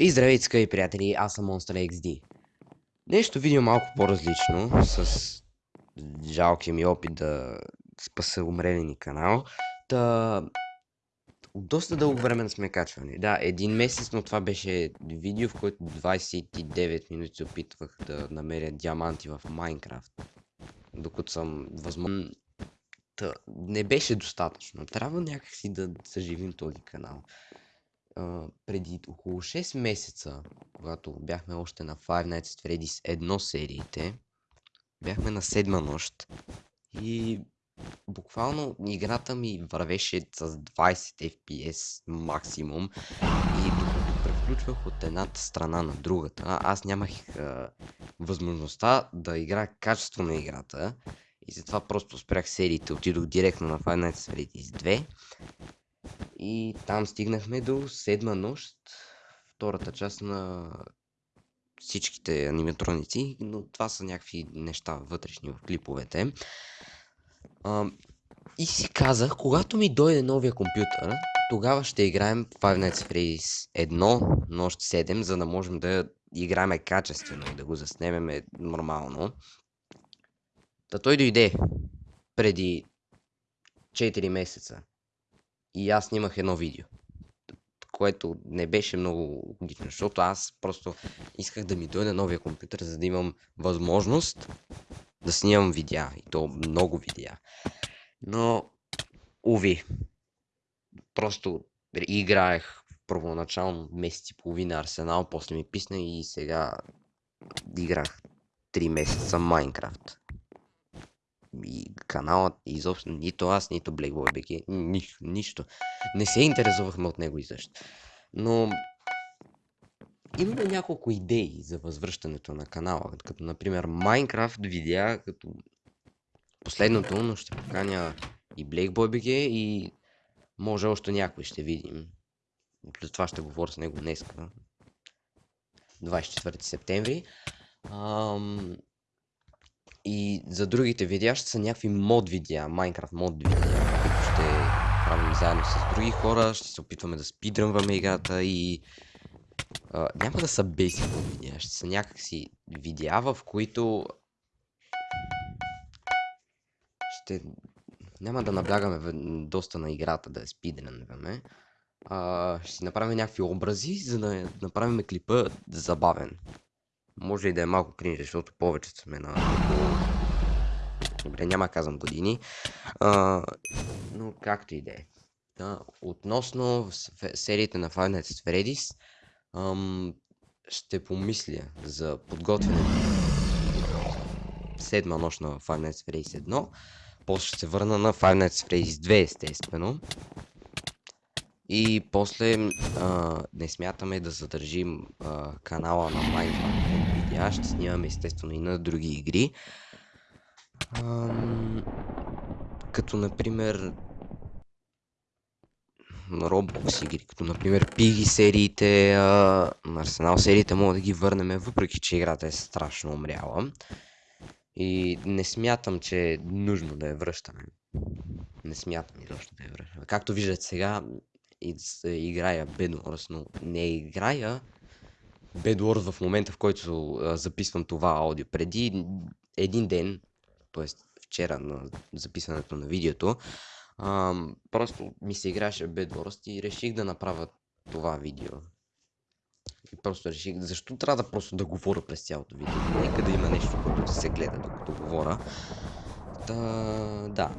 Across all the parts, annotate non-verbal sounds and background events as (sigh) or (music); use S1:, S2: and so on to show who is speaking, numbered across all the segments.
S1: И здравейте, скъпи приятели, аз съм Monster XD. Нещо видео малко по-различно, с жалкия ми опит да спаса умрели канал. Та... От доста дълго време не сме качвани. Да, един месец, но това беше видео, в което 29 минути се опитвах да намеря диаманти в Майнкрафт. Докато съм възможно... Та, не беше достатъчно. Трябва някакси да съживим този канал преди около 6 месеца, когато бяхме още на Five Nights at Freddy's едно сериите, бяхме на седма нощ и буквално играта ми вървеше с 20 FPS максимум и докато превключвах от едната страна на другата, аз нямах а, възможността да играя качество на играта и затова просто спрях сериите, отидох директно на Five Nights at Freddy's 2 и там стигнахме до седма нощ, втората част на всичките аниматроници, но това са някакви неща вътрешни в клиповете. А, и си казах, когато ми дойде новия компютър, тогава ще играем Five Nights at Freddy's 1, нощ 7, за да можем да играем качествено и да го заснемем нормално. Та той дойде преди 4 месеца. И аз снимах едно видео. Което не беше много логично, защото аз просто исках да ми дойде новия компютър, за да имам възможност да снимам видеа. И то много видеа. Но, уви, просто играех първоначално месец и половина Арсенал, после ми писна и сега играх 3 месеца Майнкрафт и каналът, изобщо нито аз, нито Blackboy BG, нищо, нищо. Не се интересувахме от него изобщо. Но имаме няколко идеи за възвръщането на канала, като например Minecraft видеа, като последното, но ще поканя и Blackboy BG и може още някой ще видим. Плюс това ще говоря с него днес. 24 септември. Ам, и за другите видеа ще са някакви мод видеа, Minecraft мод видеа, които ще правим заедно с други хора, ще се опитваме да спидрънваме играта и а, няма да са basic видеа, ще са някакси видеа, в които ще няма да наблягаме доста на играта да я спидрънваме. А, ще си направим някакви образи, за да направим клипа забавен. Може и да е малко кринж, защото повечето сме на Добре, няма казвам години. А, но както и да е. Относно сериите на Five Nights at Freddy's, ам, ще помисля за подготвяне седма нощ на Five Nights at Freddy's 1. После ще се върна на Five Nights at Freddy's 2, естествено. И после а, не смятаме да задържим а, канала на Minecraft видеа. Ще снимаме естествено и на други игри. Ам... Като например на Roblox игри, като например Piggy сериите, а, на Arsenal сериите мога да ги върнем, въпреки че играта е страшно умряла. И не смятам, че е нужно да я връщаме. Не смятам изобщо да я връщаме. Както виждате сега, играя Bedwars, но не играя Bedwars в момента, в който записвам това аудио. Преди един ден т.е. вчера на записването на видеото, а, просто ми се играше Bedwars и реших да направя това видео. И просто реших, защо трябва да просто да говоря през цялото видео? Нека да има нещо, което да се гледа докато говоря. Та, да.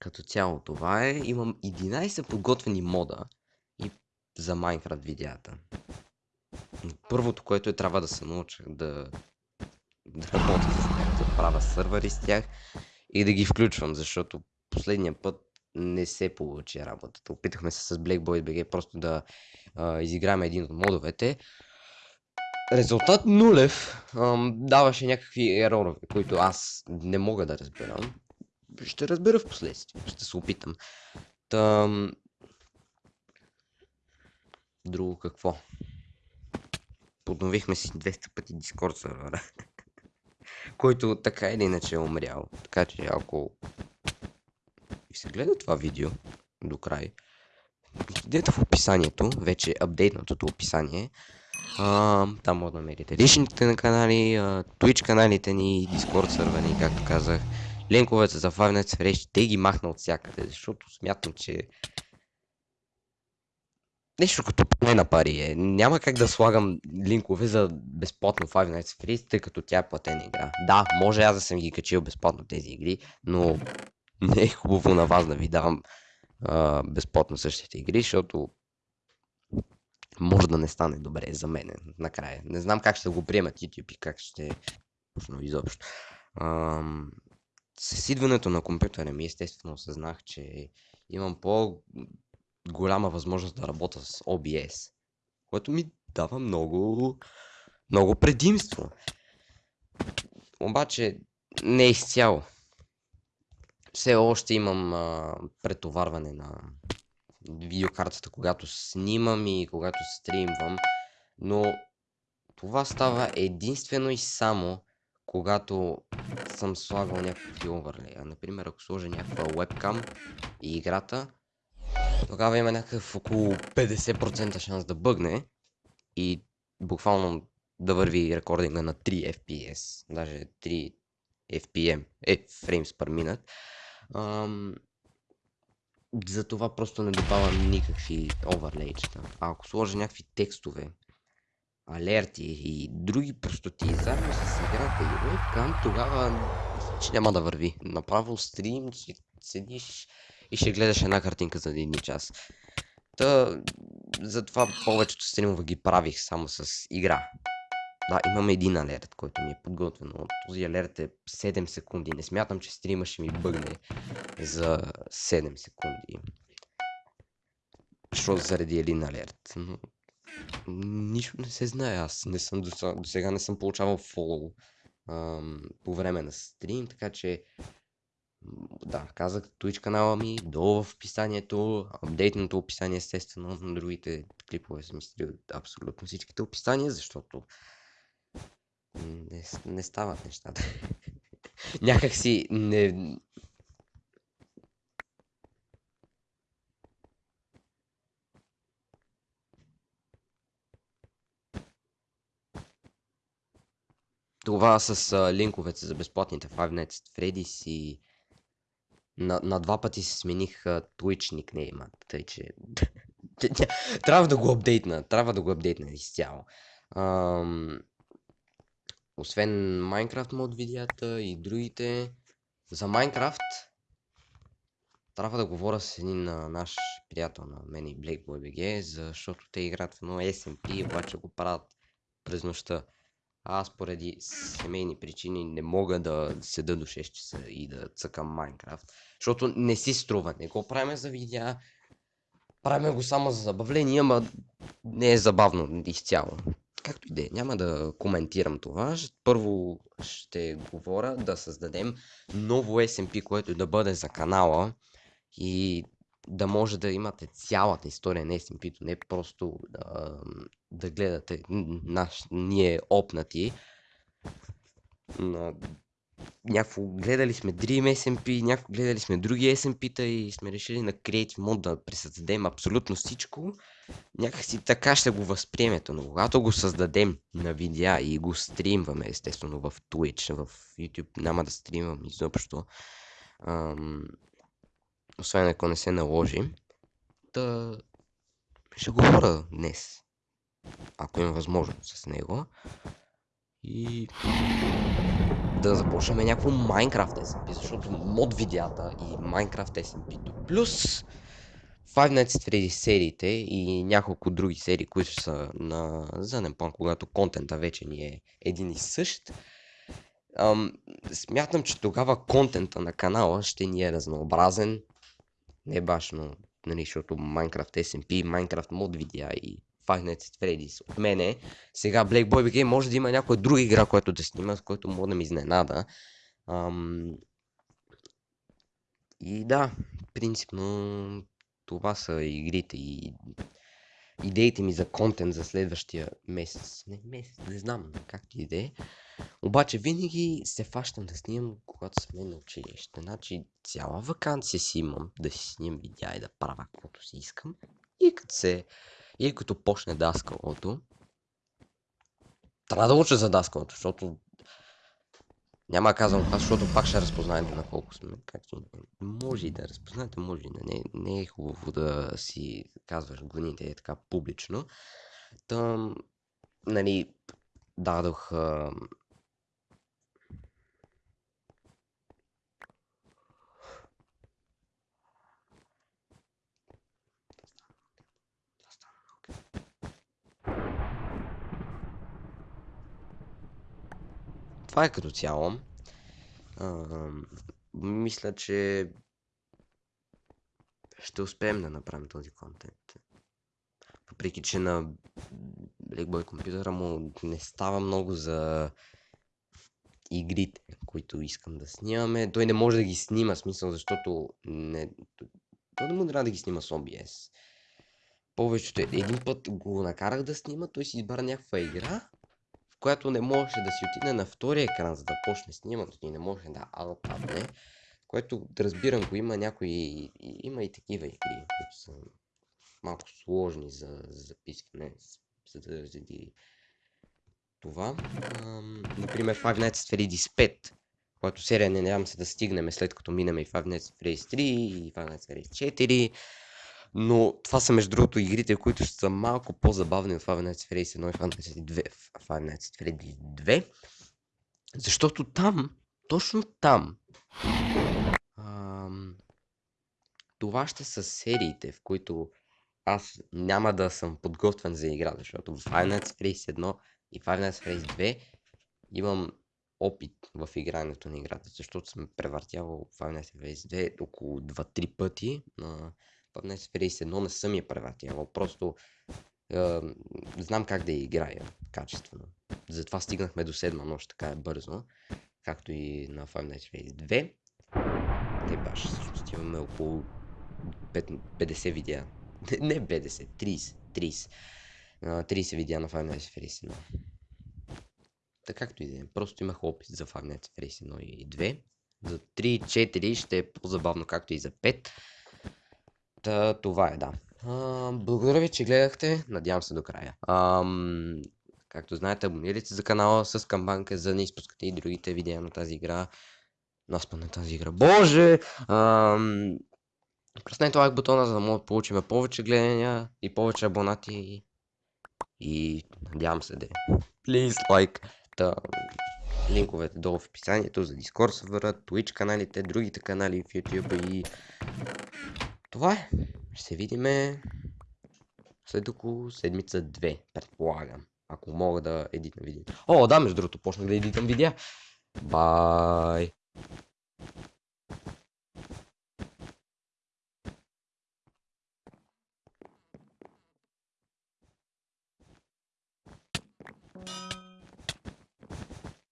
S1: Като цяло това е. Имам 11 подготвени мода и за Minecraft видеята. Първото, което е трябва да се науча да да работя с тях, да правя сървъри с тях и да ги включвам, защото последния път не се получи работата. Опитахме се с Blackboy BG просто да а, изиграем един от модовете. Резултат нулев ам, даваше някакви еророве, които аз не мога да разбирам. Ще разбера в последствие, ще се опитам. Там... Друго какво? Подновихме си 200 пъти Discord сервера (laughs) който така или иначе е умрял. Така че ако и се гледа това видео до край, отидете в описанието, вече апдейтнатото описание. А, там може да намерите личните на канали, а, Twitch каналите ни, Discord сървъри, както казах. Линковете за Five Nights те ги махна от всякъде, защото смятам, че нещо като поне на пари е. Няма как да слагам линкове за безплатно Five Nights at тъй като тя е платена игра. Да, може аз да съм ги качил безплатно тези игри, но (laughs) не е хубаво на вас да ви давам а, безплатно същите игри, защото може да не стане добре за мен накрая. Не знам как ще го приемат YouTube и как ще точно изобщо. Ам, с идването на компютъра ми естествено осъзнах, че имам по голяма възможност да работя с OBS, което ми дава много, много предимство. Обаче не е изцяло. Все още имам а, претоварване на видеокартата, когато снимам и когато стримвам, но това става единствено и само когато съм слагал някакви оверлея. Например, ако сложа някаква webcam и играта, тогава има някакъв около 50% шанс да бъгне и буквално да върви рекординга на 3 FPS, даже 3 FPM, е, frames per minute. Ам, затова просто не добавям никакви оверлейчета. А ако сложа някакви текстове, алерти и други простоти заедно с играта и webcam, тогава че няма да върви. Направо стрим, че седиш и ще гледаш една картинка за един час. Та, затова повечето стримове ги правих само с игра. Да, имам един алерт, който ми е подготвен, но този алерт е 7 секунди. Не смятам, че стрима ще ми бъгне за 7 секунди. Защото заради един алерт. Но... Нищо не се знае. Аз не съм до, сега не съм получавал фоллоу по време на стрим, така че да, казах Twitch канала ми, долу в описанието, апдейтното описание естествено, на другите клипове съм изтрил абсолютно всичките описания, защото не, не стават нещата. (laughs) Някак си не... Това с а, линковете за безплатните Five Nights at Freddy's и на, на два пъти си смених Twitch никнейма, тъй че (laughs) трябва да го апдейтна, трябва да го апдейтна изцяло. Ам... Освен Minecraft мод видеята и другите. За Minecraft трябва да говоря с един а, наш приятел на мен и Blackboy BG, защото те играят в едно SMP, обаче го правят през нощта. Аз поради семейни причини не мога да седа до 6 часа и да цъкам Майнкрафт. Защото не си струва. Не го правим за видеа. Правим го само за забавление, ама не е забавно изцяло. Както и да е, няма да коментирам това. Първо ще говоря да създадем ново SMP, което да бъде за канала и да може да имате цялата история на SMP-то, не просто да, да гледате наш, ние опнати. На някакво гледали сме Dream SMP, някакво гледали сме други SMP-та и сме решили на Creative Mode да пресъздадем абсолютно всичко. Някакси така ще го възприемете, но когато го създадем на видеа и го стримваме, естествено в Twitch, в YouTube няма да стримвам изобщо. Ам, освен ако не се наложи, да ще говоря днес, ако има възможност с него. И да започнем някакво Minecraft SMP, защото мод видеята и Minecraft SMP плюс Five Nights at Freddy's сериите и няколко други серии, които са на заден план, когато контента вече ни е един и същ. Ам, смятам, че тогава контента на канала ще ни е разнообразен, не башно, нали, защото Minecraft SMP, Minecraft мод видеа и Five Nights at Freddy's от мене. Сега Black Boy BG може да има някоя друга игра, която да снима, с който мога да ми изненада. Ам... И да, принципно това са игрите и идеите ми за контент за следващия месец. Не месец, не знам както и да е. Обаче винаги се фащам да снимам, когато сме на училище. Значи цяла вакансия си имам да си снимам видеа и да правя каквото си искам. И като се... И като почне даскалото, трябва да уча за даскалото, защото няма казвам това, защото пак ще разпознаете на колко сме. Както може и да разпознаете, може и да не. Не е хубаво да си казваш гоните е така публично. Там, нали, дадох а... Това е като цяло. А, мисля, че ще успеем да направим този контент. Въпреки, че на Blackboy компютъра му не става много за игрите, които искам да снимаме. Той не може да ги снима, смисъл, защото не... Той не му трябва да ги снима с OBS. Повечето един път го накарах да снима, той си избра някаква игра, която не можеше да си отиде на втория екран, за да почне снимането и не може да алтапне. Което да разбирам го има някои... Има и такива игри, които са малко сложни за, за записване, за да заради това. Ам, например, Five Nights at Freddy's 5, която серия не надявам се да стигнем след като минем и Five Nights at Freddy's 3 и Five Nights at Freddy's 4. Но това са между другото игрите, които са малко по-забавни от Five Nights at Freddy's 1 и Five Nights at 2. Five Nights at Freddy's 2. Защото там, точно там, ам, това ще са сериите, в които аз няма да съм подготвен за игра, защото в Five Nights at Freddy's 1 и Five Nights at Freddy's 2 имам опит в игрането на играта, защото съм превъртявал Five Nights at Freddy's 2 около 2-3 пъти. На Five Nights at Freddy's 1 не съм я превъртявал, просто е, знам как да я играя качествено. Затова стигнахме до седма нощ така е бързо, както и на Five Nights Freddy's 2. Не баш, всъщност имаме около 50 видеа не 50, 30, 30. 30 видеа на Five Nights Freddy's 1. Така както и да е. Просто имах опит за Five Nights Freddy's 1 и 2. За 3, 4 ще е по-забавно както и за 5. Та, това е, да. А, благодаря ви, че гледахте. Надявам се до края. Ам, както знаете, абонирайте се за канала с камбанка, за да не изпускате и другите видеа на тази игра. Наспа на тази игра. Боже! Ам, Преснете лайк бутона, за да може да получим повече гледания и повече абонати. И надявам се да е. Please like. Та, линковете долу в описанието за Discord сервера, Twitch каналите, другите канали в YouTube и това е. Ще се видиме след около седмица 2, предполагам. Ако мога да едитам видео. О, да, между другото, почнах да едитам видеа. Бай!